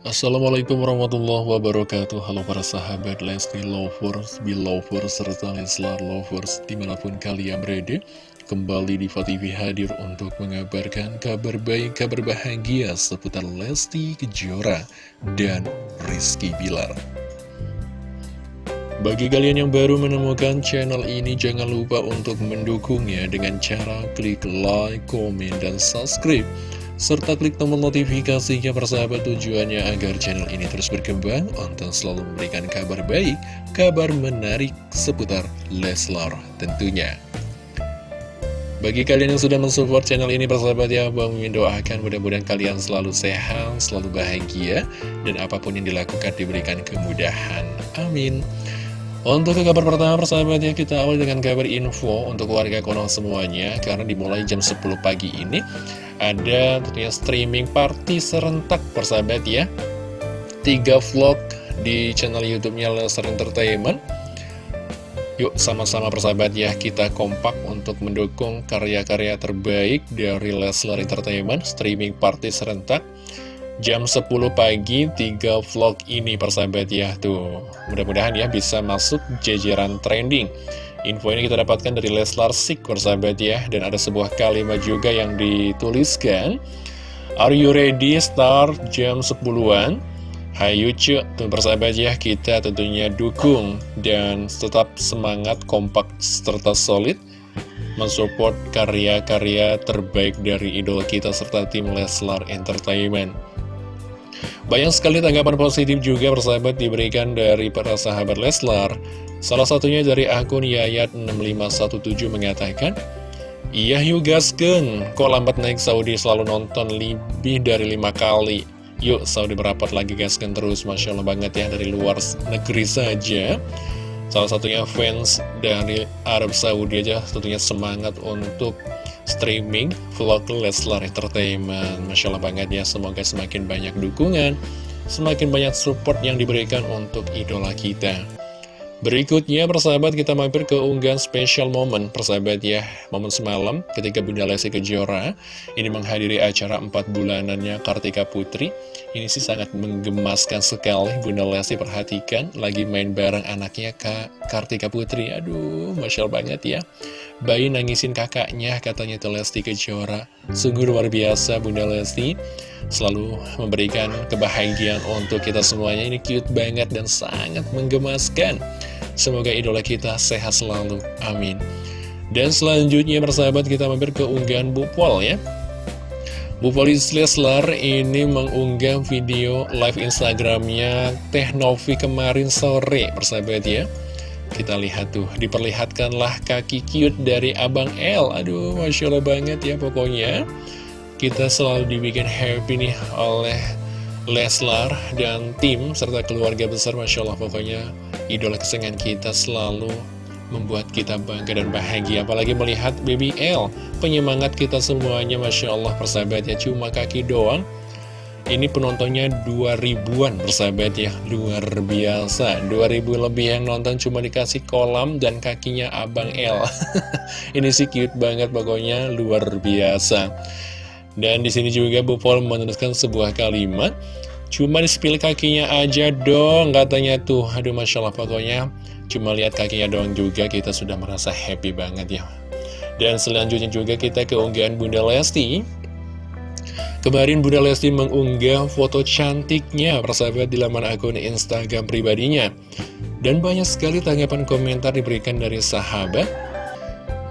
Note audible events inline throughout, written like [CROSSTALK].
Assalamualaikum warahmatullahi wabarakatuh. Halo para sahabat Lesti Lovers, Belovers, serta Leslar Lovers di mana pun kalian berada Kembali di TV hadir untuk mengabarkan kabar baik, kabar bahagia seputar Lesti Kejora dan Rizky Bilar. Bagi kalian yang baru menemukan channel ini jangan lupa untuk mendukungnya dengan cara klik like, komen, dan subscribe serta klik tombol notifikasinya persahabat tujuannya agar channel ini terus berkembang untuk selalu memberikan kabar baik, kabar menarik seputar Leslar tentunya. Bagi kalian yang sudah mensupport channel ini persahabat ya, Bang Mimin doakan mudah-mudahan kalian selalu sehat, selalu bahagia, dan apa pun yang dilakukan diberikan kemudahan. Amin. Untuk ke kabar pertama persahabatnya kita awal dengan kabar info untuk warga Konoha semuanya. Karena dimulai jam 10 pagi ini ada tentunya streaming party serentak persahabat ya tiga vlog di channel youtube-nya Lesnar Entertainment. Yuk sama-sama persahabat ya kita kompak untuk mendukung karya-karya terbaik dari Leslar Entertainment streaming party serentak jam 10 pagi tiga vlog ini persahabat ya tuh mudah-mudahan ya bisa masuk jajaran trending Info ini kita dapatkan dari Leslar Sik, persahabat ya. Dan ada sebuah kalimat juga yang dituliskan. Are you ready? Start jam 10-an. Hayu cu, tuh persahabat ya, kita tentunya dukung dan tetap semangat, kompak, serta solid mensupport karya-karya terbaik dari idol kita serta tim Leslar Entertainment. Banyak sekali tanggapan positif juga persahabat diberikan dari para sahabat Leslar Salah satunya dari akun Yayat6517 mengatakan, Iya yuk gasken, kok lambat naik Saudi selalu nonton lebih dari lima kali. Yuk Saudi merapat lagi gasken terus, Masya Allah banget ya dari luar negeri saja. Salah satunya fans dari Arab Saudi aja tentunya semangat untuk streaming vlog Leslar Entertainment. Masya Allah banget ya, semoga semakin banyak dukungan, semakin banyak support yang diberikan untuk idola kita. Berikutnya persahabat kita mampir ke unggahan special moment persahabat ya Momen semalam ketika Bunda Lesti Kejora ini menghadiri acara 4 bulanannya Kartika Putri Ini sih sangat menggemaskan sekali. Bunda Lesti perhatikan lagi main bareng anaknya Kak Kartika Putri. Aduh Masya Allah banget ya. Bayi nangisin kakaknya katanya itu Lesti Kejora. Sungguh luar biasa Bunda Lesti. Selalu memberikan kebahagiaan untuk kita semuanya. Ini cute banget dan sangat menggemaskan Semoga idola kita sehat selalu. Amin. Dan selanjutnya persahabat kita mampir ke unggahan Bu Pol ya. Bu Polis Leslar ini mengunggah video live Instagramnya Teh Novi kemarin sore persahabat ya. Kita lihat tuh, diperlihatkanlah kaki cute dari Abang L. Aduh, Masya Allah banget ya pokoknya. Kita selalu dibikin happy nih oleh Leslar dan tim serta keluarga besar Masya Allah pokoknya idola kesenangan kita selalu membuat kita bangga dan bahagia. Apalagi melihat Baby L penyemangat kita semuanya Masya Allah persahabat ya. Cuma kaki doang. Ini penontonnya 2000-an persahabat ya. Luar biasa. 2000 lebih yang nonton cuma dikasih kolam dan kakinya Abang L. [LAUGHS] Ini sih cute banget pokoknya luar biasa dan di sini juga Bu Paul menuliskan sebuah kalimat Cuma di kakinya aja dong katanya tuh. Aduh Masya Allah pokoknya Cuma lihat kakinya doang juga kita sudah merasa happy banget ya. Dan selanjutnya juga kita keunggahan Bunda Lesti. Kemarin Bunda Lesti mengunggah foto cantiknya persahabat di laman akun Instagram pribadinya. Dan banyak sekali tanggapan komentar diberikan dari sahabat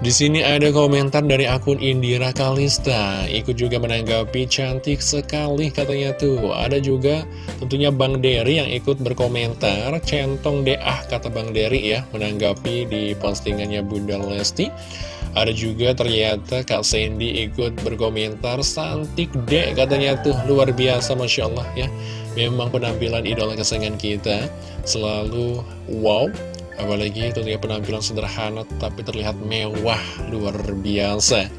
di sini ada komentar dari akun Indira Kalista. Ikut juga menanggapi cantik sekali katanya tuh. Ada juga tentunya Bang Dery yang ikut berkomentar. Centong deh ah kata Bang Dery ya Menanggapi di postingannya Bunda Lesti. Ada juga ternyata Kak Sandy ikut berkomentar Santik deh katanya tuh. Luar biasa Masya Allah ya. Memang penampilan idola kesayangan kita Selalu wow Apalagi tentunya penampilan sederhana tapi terlihat mewah luar biasa.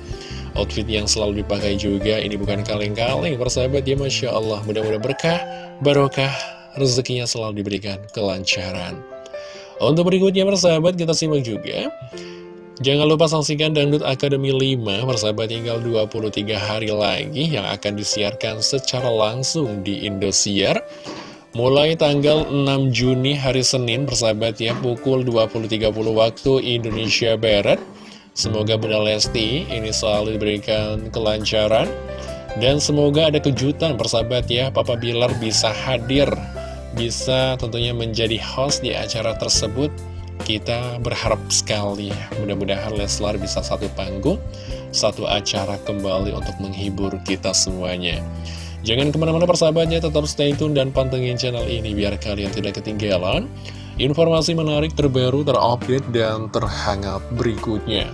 Outfit yang selalu dipakai juga ini bukan kaleng-kaleng persahabat ya Masya Allah. Mudah-mudahan berkah, barokah, rezekinya selalu diberikan kelancaran. Untuk berikutnya persahabat kita simak juga. Jangan lupa saksikan Dangdut Akademi 5 persahabat tinggal 23 hari lagi yang akan disiarkan secara langsung di Indosiar Mulai tanggal 6 Juni hari Senin persahabat ya pukul 20.30 waktu Indonesia Barat. Semoga Bunda Lesti ini selalu diberikan kelancaran. Dan semoga ada kejutan persahabat ya Papa Bilar bisa hadir. Bisa tentunya menjadi host di acara tersebut. Kita berharap sekali ya, mudah-mudahan Leslar bisa satu panggung, satu acara kembali untuk menghibur kita semuanya. Jangan ke mana-mana persahabatnya, tetap stay tune dan pantengin channel ini biar kalian tidak ketinggalan informasi menarik terbaru, terupdate, dan terhangat berikutnya.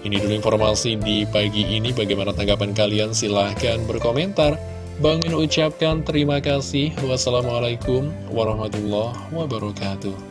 Ini dulu informasi di pagi ini, bagaimana tanggapan kalian? Silahkan berkomentar. Bang Min ucapkan terima kasih. Wassalamualaikum warahmatullahi wabarakatuh.